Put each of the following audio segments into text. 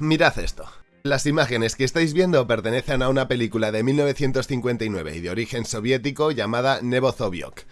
Mirad esto. Las imágenes que estáis viendo pertenecen a una película de 1959 y de origen soviético llamada Nebozovyok.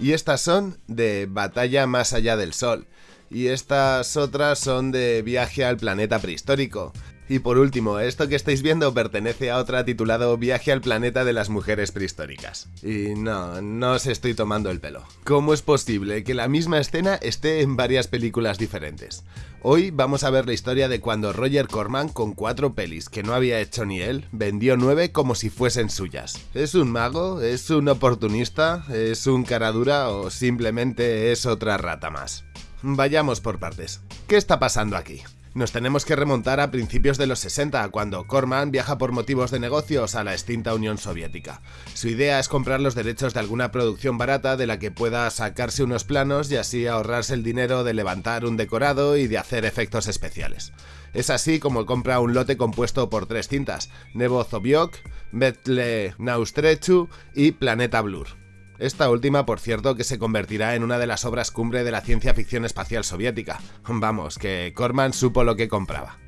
Y estas son de Batalla más allá del Sol. Y estas otras son de Viaje al planeta prehistórico. Y por último, esto que estáis viendo pertenece a otra titulado Viaje al planeta de las mujeres prehistóricas. Y no, no os estoy tomando el pelo. ¿Cómo es posible que la misma escena esté en varias películas diferentes? Hoy vamos a ver la historia de cuando Roger Corman, con cuatro pelis que no había hecho ni él, vendió nueve como si fuesen suyas. ¿Es un mago? ¿Es un oportunista? ¿Es un caradura? ¿O simplemente es otra rata más? Vayamos por partes. ¿Qué está pasando aquí? Nos tenemos que remontar a principios de los 60, cuando Corman viaja por motivos de negocios a la extinta Unión Soviética. Su idea es comprar los derechos de alguna producción barata de la que pueda sacarse unos planos y así ahorrarse el dinero de levantar un decorado y de hacer efectos especiales. Es así como compra un lote compuesto por tres cintas, Nebo Zobiok, Betle Naustrechu y Planeta Blur. Esta última, por cierto, que se convertirá en una de las obras cumbre de la ciencia ficción espacial soviética. Vamos, que Corman supo lo que compraba.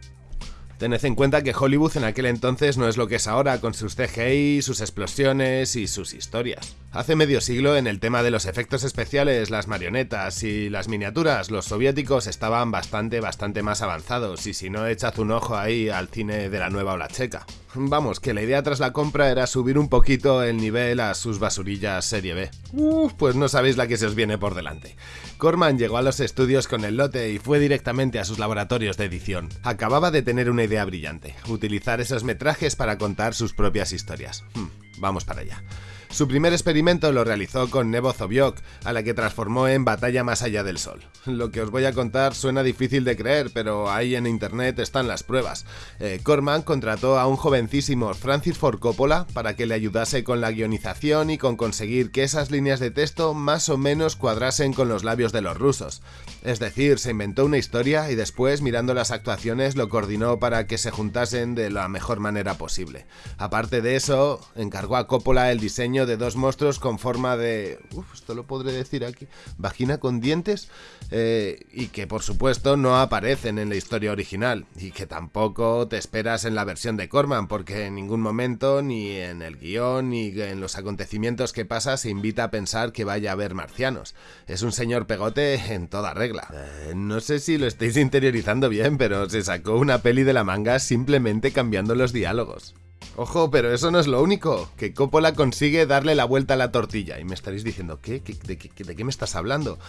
Tened en cuenta que Hollywood en aquel entonces no es lo que es ahora, con sus CGI, sus explosiones y sus historias. Hace medio siglo, en el tema de los efectos especiales, las marionetas y las miniaturas, los soviéticos estaban bastante, bastante más avanzados, y si no, echad un ojo ahí al cine de la nueva ola checa. Vamos, que la idea tras la compra era subir un poquito el nivel a sus basurillas serie B. Uf, pues no sabéis la que se os viene por delante. Corman llegó a los estudios con el lote y fue directamente a sus laboratorios de edición. Acababa de tener una idea brillante, utilizar esos metrajes para contar sus propias historias. Hmm, vamos para allá. Su primer experimento lo realizó con Nebo Zobiok, a la que transformó en Batalla más allá del Sol. Lo que os voy a contar suena difícil de creer, pero ahí en internet están las pruebas. Eh, Corman contrató a un jovencísimo Francis Ford Coppola para que le ayudase con la guionización y con conseguir que esas líneas de texto más o menos cuadrasen con los labios de los rusos. Es decir, se inventó una historia y después, mirando las actuaciones, lo coordinó para que se juntasen de la mejor manera posible. Aparte de eso, encargó a Coppola el diseño de dos monstruos con forma de... Uf, esto lo podré decir aquí. Vagina con dientes. Eh, y que por supuesto no aparecen en la historia original. Y que tampoco te esperas en la versión de Corman, porque en ningún momento, ni en el guion, ni en los acontecimientos que pasa, se invita a pensar que vaya a haber marcianos. Es un señor pegote en toda regla. Eh, no sé si lo estáis interiorizando bien, pero se sacó una peli de la manga simplemente cambiando los diálogos. Ojo, pero eso no es lo único, que Coppola consigue darle la vuelta a la tortilla. Y me estaréis diciendo, ¿qué? de, qué me estás hablando?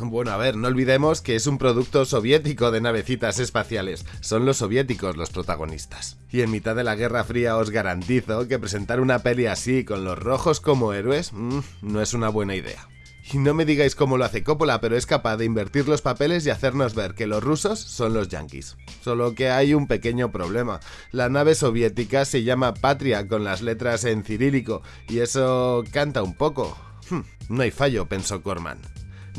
Bueno, a ver, no olvidemos que es un producto soviético de navecitas espaciales. Son los soviéticos los protagonistas. Y en mitad de la Guerra Fría os garantizo que presentar una peli así con los rojos como héroes mm, no es una buena idea. Y no me digáis cómo lo hace Coppola, pero es capaz de invertir los papeles y hacernos ver que los rusos son los yankees. Solo que hay un pequeño problema. La nave soviética se llama Patria con las letras en cirílico y eso canta un poco. Hmm, no hay fallo, pensó Corman.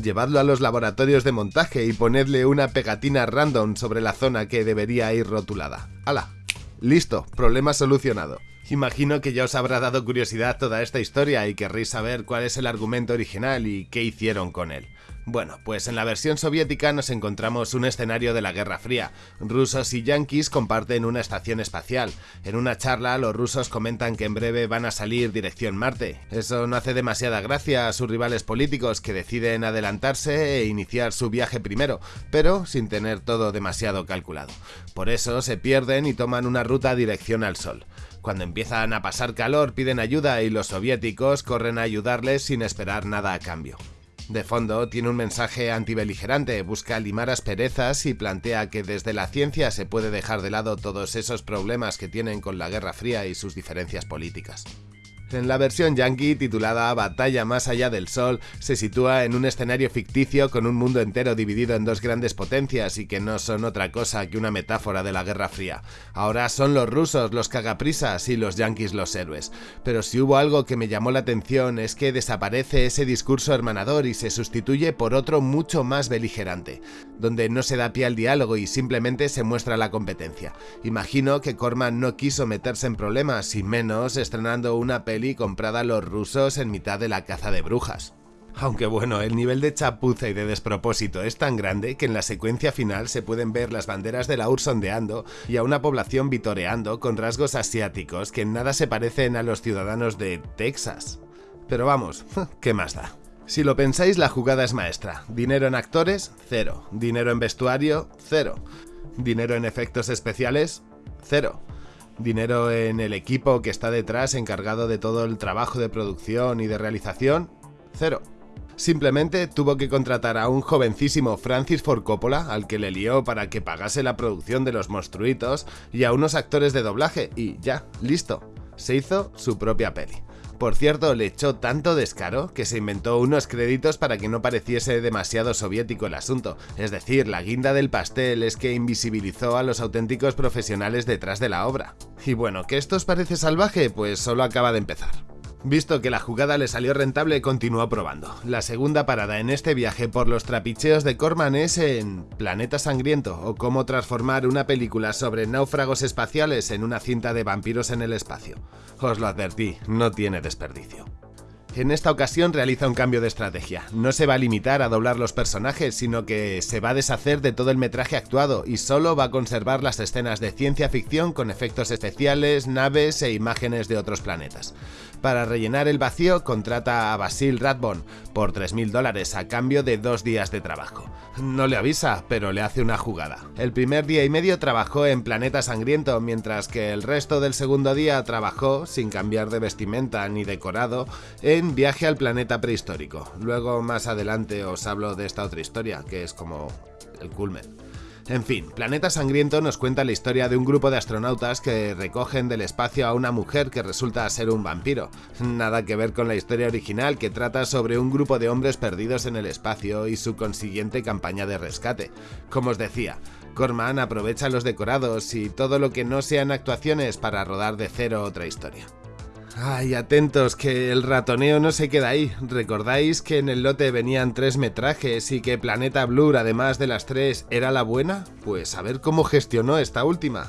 Llevadlo a los laboratorios de montaje y ponedle una pegatina random sobre la zona que debería ir rotulada. ¡Hala! Listo, problema solucionado. Imagino que ya os habrá dado curiosidad toda esta historia y querréis saber cuál es el argumento original y qué hicieron con él. Bueno, pues en la versión soviética nos encontramos un escenario de la Guerra Fría. Rusos y yanquis comparten una estación espacial. En una charla los rusos comentan que en breve van a salir dirección Marte. Eso no hace demasiada gracia a sus rivales políticos que deciden adelantarse e iniciar su viaje primero, pero sin tener todo demasiado calculado. Por eso se pierden y toman una ruta dirección al Sol. Cuando empiezan a pasar calor piden ayuda y los soviéticos corren a ayudarles sin esperar nada a cambio. De fondo tiene un mensaje antibeligerante, busca limar asperezas y plantea que desde la ciencia se puede dejar de lado todos esos problemas que tienen con la Guerra Fría y sus diferencias políticas. En la versión yankee, titulada Batalla más allá del Sol, se sitúa en un escenario ficticio con un mundo entero dividido en dos grandes potencias y que no son otra cosa que una metáfora de la Guerra Fría. Ahora son los rusos los cagaprisas y los yankees los héroes. Pero si hubo algo que me llamó la atención es que desaparece ese discurso hermanador y se sustituye por otro mucho más beligerante, donde no se da pie al diálogo y simplemente se muestra la competencia. Imagino que Corman no quiso meterse en problemas y menos estrenando una película comprada a los rusos en mitad de la caza de brujas. Aunque bueno, el nivel de chapuza y de despropósito es tan grande que en la secuencia final se pueden ver las banderas de la URSS ondeando y a una población vitoreando con rasgos asiáticos que en nada se parecen a los ciudadanos de Texas. Pero vamos, ¿qué más da? Si lo pensáis, la jugada es maestra. Dinero en actores, cero. Dinero en vestuario, cero. Dinero en efectos especiales, cero. Dinero en el equipo que está detrás encargado de todo el trabajo de producción y de realización, cero. Simplemente tuvo que contratar a un jovencísimo Francis Ford Coppola, al que le lió para que pagase la producción de los monstruitos, y a unos actores de doblaje, y ya, listo. Se hizo su propia peli. Por cierto, le echó tanto descaro que se inventó unos créditos para que no pareciese demasiado soviético el asunto. Es decir, la guinda del pastel es que invisibilizó a los auténticos profesionales detrás de la obra. Y bueno, ¿que esto os parece salvaje? Pues solo acaba de empezar. Visto que la jugada le salió rentable, continuó probando. La segunda parada en este viaje por los trapicheos de Corman es en Planeta Sangriento, o cómo transformar una película sobre náufragos espaciales en una cinta de vampiros en el espacio. Os lo advertí, no tiene desperdicio. En esta ocasión realiza un cambio de estrategia. No se va a limitar a doblar los personajes, sino que se va a deshacer de todo el metraje actuado y solo va a conservar las escenas de ciencia ficción con efectos especiales, naves e imágenes de otros planetas. Para rellenar el vacío contrata a Basil Radbon por 3.000 dólares a cambio de dos días de trabajo. No le avisa, pero le hace una jugada. El primer día y medio trabajó en Planeta Sangriento, mientras que el resto del segundo día trabajó, sin cambiar de vestimenta ni decorado, en Viaje al Planeta Prehistórico. Luego más adelante os hablo de esta otra historia, que es como el culmen. En fin, Planeta Sangriento nos cuenta la historia de un grupo de astronautas que recogen del espacio a una mujer que resulta ser un vampiro. Nada que ver con la historia original que trata sobre un grupo de hombres perdidos en el espacio y su consiguiente campaña de rescate. Como os decía, Corman aprovecha los decorados y todo lo que no sean actuaciones para rodar de cero otra historia. Ay, atentos, que el ratoneo no se queda ahí. ¿Recordáis que en el lote venían tres metrajes y que Planeta Blur, además de las tres, era la buena? Pues a ver cómo gestionó esta última.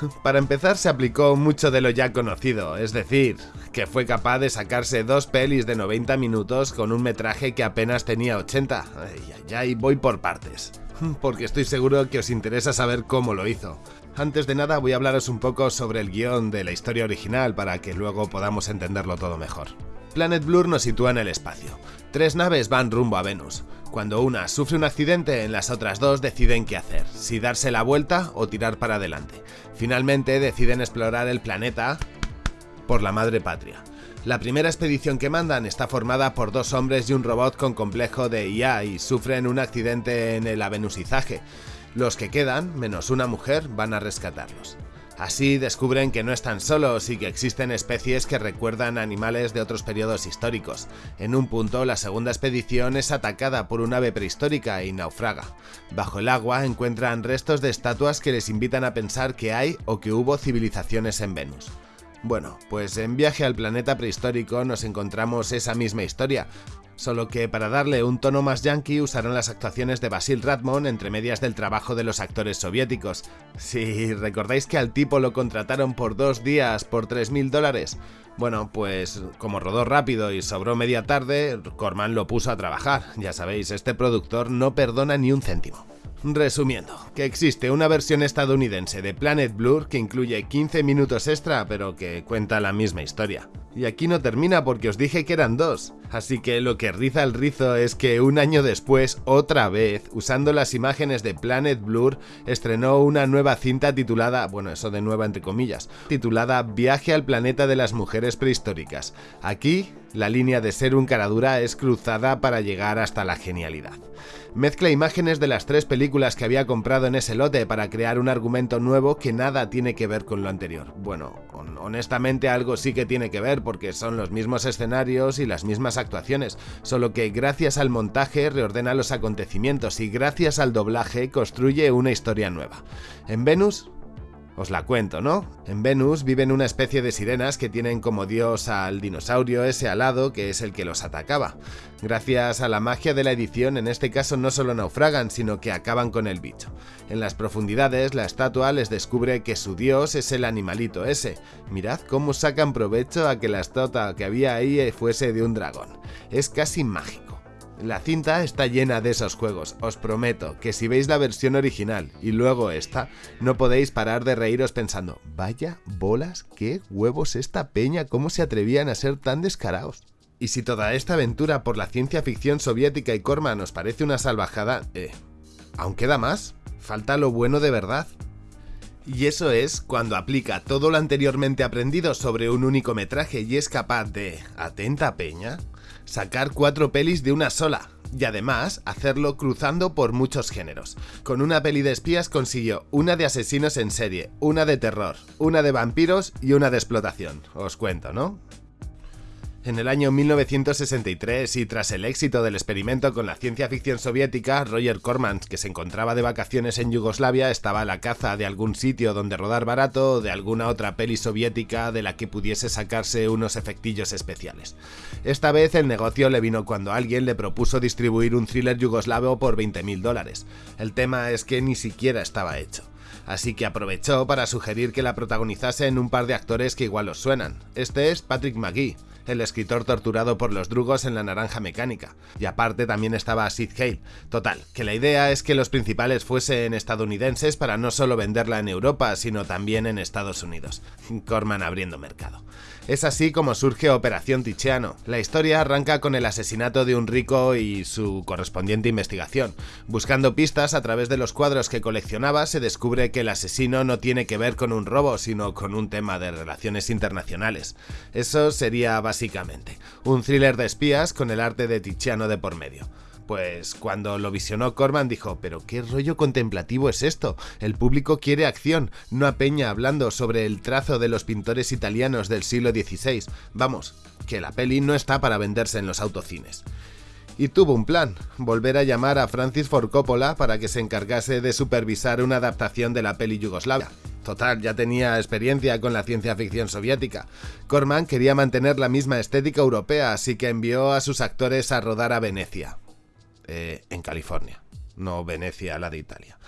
Para empezar se aplicó mucho de lo ya conocido, es decir, que fue capaz de sacarse dos pelis de 90 minutos con un metraje que apenas tenía 80. Ay, ay, voy por partes. Porque estoy seguro que os interesa saber cómo lo hizo. Antes de nada voy a hablaros un poco sobre el guion de la historia original para que luego podamos entenderlo todo mejor. Planet Blur nos sitúa en el espacio. Tres naves van rumbo a Venus. Cuando una sufre un accidente, las otras dos deciden qué hacer, si darse la vuelta o tirar para adelante. Finalmente deciden explorar el planeta por la madre patria. La primera expedición que mandan está formada por dos hombres y un robot con complejo de IA y sufren un accidente en el avenusizaje. Los que quedan, menos una mujer, van a rescatarlos. Así descubren que no están solos y que existen especies que recuerdan animales de otros periodos históricos. En un punto, la segunda expedición es atacada por un ave prehistórica y naufraga. Bajo el agua encuentran restos de estatuas que les invitan a pensar que hay o que hubo civilizaciones en Venus. Bueno, pues en Viaje al Planeta Prehistórico nos encontramos esa misma historia, solo que para darle un tono más yankee usaron las actuaciones de Basil Radmon entre medias del trabajo de los actores soviéticos. Si recordáis que al tipo lo contrataron por dos días por 3.000 dólares, bueno, pues como rodó rápido y sobró media tarde, Corman lo puso a trabajar. Ya sabéis, este productor no perdona ni un céntimo. Resumiendo, que existe una versión estadounidense de Planet Blur que incluye 15 minutos extra pero que cuenta la misma historia. Y aquí no termina porque os dije que eran dos. Así que lo que riza el rizo es que un año después, otra vez, usando las imágenes de Planet Blur, estrenó una nueva cinta titulada, bueno, eso de nueva entre comillas, titulada Viaje al planeta de las mujeres prehistóricas. Aquí, la línea de ser un caradura es cruzada para llegar hasta la genialidad. Mezcla imágenes de las tres películas que había comprado en ese lote para crear un argumento nuevo que nada tiene que ver con lo anterior. Bueno, honestamente algo sí que tiene que ver porque son los mismos escenarios y las mismas actuaciones, solo que gracias al montaje reordena los acontecimientos y gracias al doblaje construye una historia nueva. En Venus Os la cuento, ¿no? En Venus viven una especie de sirenas que tienen como dios al dinosaurio ese alado que es el que los atacaba. Gracias a la magia de la edición, en este caso no solo naufragan, sino que acaban con el bicho. En las profundidades, la estatua les descubre que su dios es el animalito ese. Mirad cómo sacan provecho a que la estatua que había ahí fuese de un dragón. Es casi mágico. La cinta está llena de esos juegos, os prometo que si veis la versión original y luego esta, no podéis parar de reíros pensando, vaya bolas, qué huevos esta peña, cómo se atrevían a ser tan descarados. Y si toda esta aventura por la ciencia ficción soviética y Corman os parece una salvajada, eh, ¿aún queda más? Falta lo bueno de verdad. Y eso es cuando aplica todo lo anteriormente aprendido sobre un único metraje y es capaz de, atenta peña, sacar cuatro pelis de una sola, y además hacerlo cruzando por muchos géneros. Con una peli de espías consiguió una de asesinos en serie, una de terror, una de vampiros y una de explotación. Os cuento, ¿no? En el año 1963 y tras el éxito del experimento con la ciencia ficción soviética, Roger Corman, que se encontraba de vacaciones en Yugoslavia, estaba a la caza de algún sitio donde rodar barato o de alguna otra peli soviética de la que pudiese sacarse unos efectillos especiales. Esta vez el negocio le vino cuando alguien le propuso distribuir un thriller yugoslavo por 20.000 dólares. El tema es que ni siquiera estaba hecho así que aprovechó para sugerir que la protagonizasen un par de actores que igual os suenan. Este es Patrick McGee, el escritor torturado por los drugos en la naranja mecánica. Y aparte también estaba Sid Hale. Total, que la idea es que los principales fuesen estadounidenses para no solo venderla en Europa, sino también en Estados Unidos. Corman abriendo mercado. Es así como surge Operación Ticheano. La historia arranca con el asesinato de un rico y su correspondiente investigación. Buscando pistas a través de los cuadros que coleccionaba, se descubre que el asesino no tiene que ver con un robo, sino con un tema de relaciones internacionales. Eso sería básicamente un thriller de espías con el arte de Tiziano de por medio. Pues cuando lo visionó Corman dijo, pero qué rollo contemplativo es esto, el público quiere acción, no a Peña hablando sobre el trazo de los pintores italianos del siglo XVI, vamos, que la peli no está para venderse en los autocines. Y tuvo un plan, volver a llamar a Francis Ford Coppola para que se encargase de supervisar una adaptación de la peli yugoslavia. Total, ya tenía experiencia con la ciencia ficción soviética. Corman quería mantener la misma estética europea, así que envió a sus actores a rodar a Venecia. Eh, en California, no Venecia, la de Italia.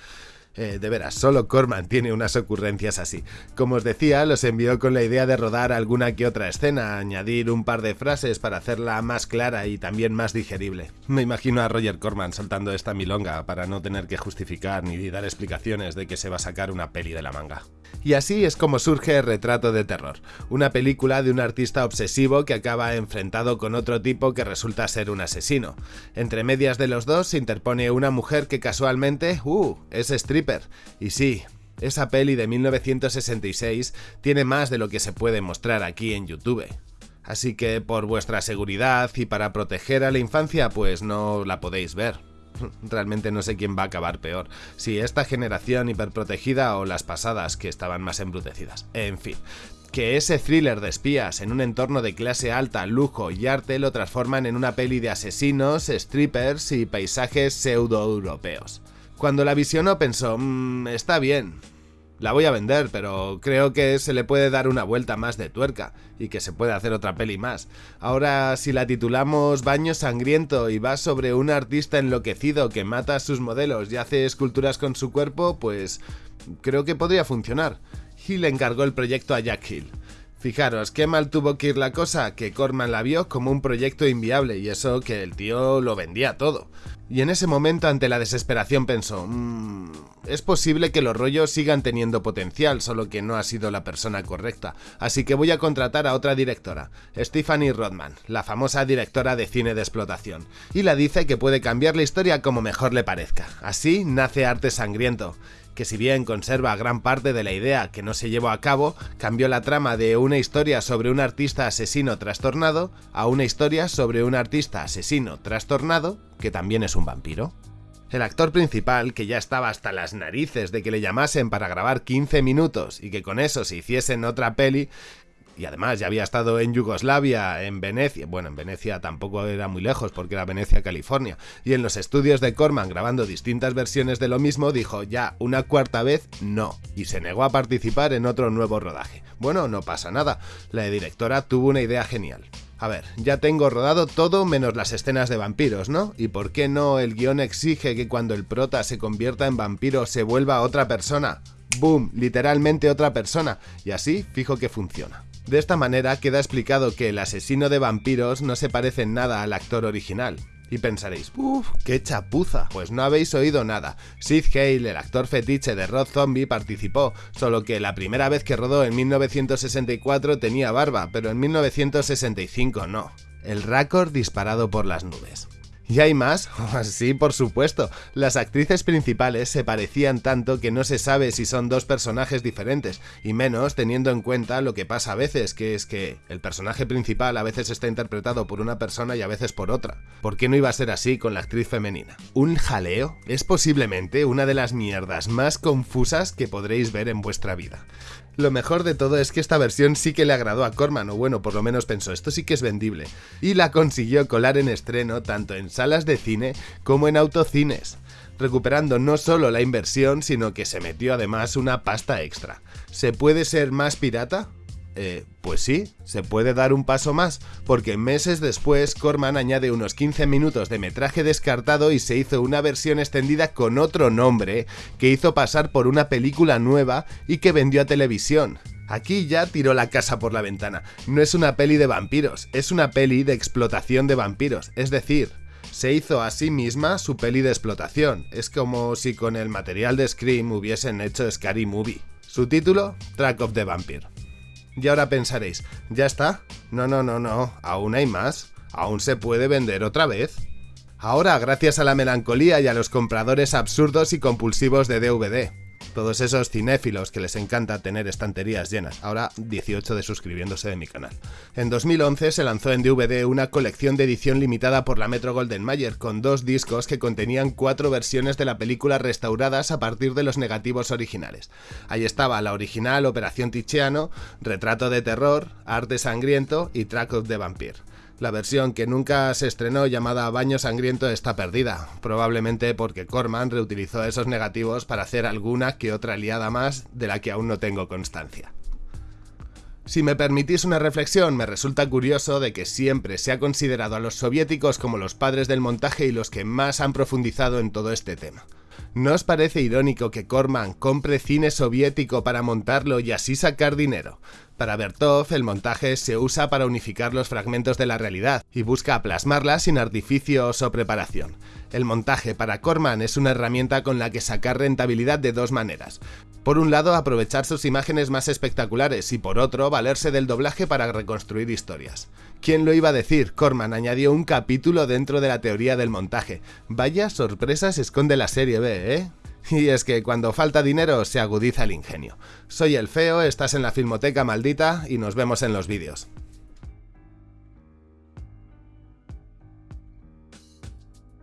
Eh, de veras, solo Corman tiene unas ocurrencias así. Como os decía, los envió con la idea de rodar alguna que otra escena, añadir un par de frases para hacerla más clara y también más digerible. Me imagino a Roger Corman saltando esta milonga para no tener que justificar ni dar explicaciones de que se va a sacar una peli de la manga. Y así es como surge Retrato de Terror, una película de un artista obsesivo que acaba enfrentado con otro tipo que resulta ser un asesino. Entre medias de los dos se interpone una mujer que casualmente, uh, es stripper. Y sí, esa peli de 1966 tiene más de lo que se puede mostrar aquí en YouTube. Así que por vuestra seguridad y para proteger a la infancia, pues no la podéis ver. Realmente no sé quién va a acabar peor, si esta generación hiperprotegida o las pasadas que estaban más embrutecidas. En fin, que ese thriller de espías en un entorno de clase alta, lujo y arte lo transforman en una peli de asesinos, strippers y paisajes pseudo-europeos. Cuando la visionó pensó, mmm, está bien, la voy a vender, pero creo que se le puede dar una vuelta más de tuerca y que se puede hacer otra peli más. Ahora, si la titulamos Baño Sangriento y va sobre un artista enloquecido que mata a sus modelos y hace esculturas con su cuerpo, pues creo que podría funcionar. Hill encargó el proyecto a Jack Hill. Fijaros, qué mal tuvo que ir la cosa, que Corman la vio como un proyecto inviable y eso que el tío lo vendía todo. Y en ese momento, ante la desesperación, pensó, mmm, es posible que los rollos sigan teniendo potencial, solo que no ha sido la persona correcta, así que voy a contratar a otra directora, Stephanie Rodman, la famosa directora de cine de explotación, y la dice que puede cambiar la historia como mejor le parezca. Así nace Arte Sangriento, que si bien conserva gran parte de la idea que no se llevó a cabo, cambió la trama de una historia sobre un artista asesino trastornado a una historia sobre un artista asesino trastornado que también es un vampiro. El actor principal, que ya estaba hasta las narices de que le llamasen para grabar 15 minutos y que con eso se hiciesen otra peli, y además ya había estado en Yugoslavia, en Venecia, bueno, en Venecia tampoco era muy lejos porque era Venecia, California, y en los estudios de Corman grabando distintas versiones de lo mismo, dijo ya una cuarta vez no, y se negó a participar en otro nuevo rodaje. Bueno, no pasa nada, la directora tuvo una idea genial. A ver, ya tengo rodado todo menos las escenas de vampiros, ¿no? ¿Y por qué no el guion exige que cuando el prota se convierta en vampiro se vuelva otra persona? ¡Boom! Literalmente otra persona. Y así fijo que funciona. De esta manera queda explicado que el asesino de vampiros no se parece en nada al actor original. Y pensaréis, uff, qué chapuza. Pues no habéis oído nada. Sid Hale, el actor fetiche de Rod Zombie, participó, solo que la primera vez que rodó en 1964 tenía barba, pero en 1965 no. El récord disparado por las nubes. ¿Y hay más? sí, por supuesto. Las actrices principales se parecían tanto que no se sabe si son dos personajes diferentes, y menos teniendo en cuenta lo que pasa a veces, que es que el personaje principal a veces está interpretado por una persona y a veces por otra. ¿Por qué no iba a ser así con la actriz femenina? ¿Un jaleo? Es posiblemente una de las mierdas más confusas que podréis ver en vuestra vida. Lo mejor de todo es que esta versión sí que le agradó a Corman, o bueno, por lo menos pensó, esto sí que es vendible, y la consiguió colar en estreno tanto en salas de cine como en autocines, recuperando no solo la inversión, sino que se metió además una pasta extra. ¿Se puede ser más pirata? Eh, pues sí, se puede dar un paso más, porque meses después Corman añade unos 15 minutos de metraje descartado y se hizo una versión extendida con otro nombre, que hizo pasar por una película nueva y que vendió a televisión. Aquí ya tiró la casa por la ventana. No es una peli de vampiros, es una peli de explotación de vampiros, es decir, se hizo a sí misma su peli de explotación. Es como si con el material de Scream hubiesen hecho Scary Movie. Su título, Track of the Vampire. Y ahora pensaréis, ¿ya está? No, no, no, no, aún hay más. Aún se puede vender otra vez. Ahora, gracias a la melancolía y a los compradores absurdos y compulsivos de DVD todos esos cinéfilos que les encanta tener estanterías llenas, ahora 18 de suscribiéndose de mi canal. En 2011 se lanzó en DVD una colección de edición limitada por la Metro Golden Mayer con dos discos que contenían cuatro versiones de la película restauradas a partir de los negativos originales. Ahí estaba la original Operación Ticheano, Retrato de Terror, Arte Sangriento y Track of the Vampire. La versión que nunca se estrenó llamada Baño Sangriento está perdida, probablemente porque Corman reutilizó esos negativos para hacer alguna que otra liada más de la que aún no tengo constancia. Si me permitís una reflexión, me resulta curioso de que siempre se ha considerado a los soviéticos como los padres del montaje y los que más han profundizado en todo este tema. ¿No os parece irónico que Corman compre cine soviético para montarlo y así sacar dinero? Para Bertov, el montaje se usa para unificar los fragmentos de la realidad y busca plasmarla sin artificios o preparación. El montaje para Corman es una herramienta con la que sacar rentabilidad de dos maneras. Por un lado, aprovechar sus imágenes más espectaculares y por otro, valerse del doblaje para reconstruir historias. ¿Quién lo iba a decir? Corman añadió un capítulo dentro de la teoría del montaje. Vaya sorpresas esconde la serie B, ¿eh? Y es que cuando falta dinero se agudiza el ingenio. Soy el feo, estás en la Filmoteca Maldita y nos vemos en los vídeos.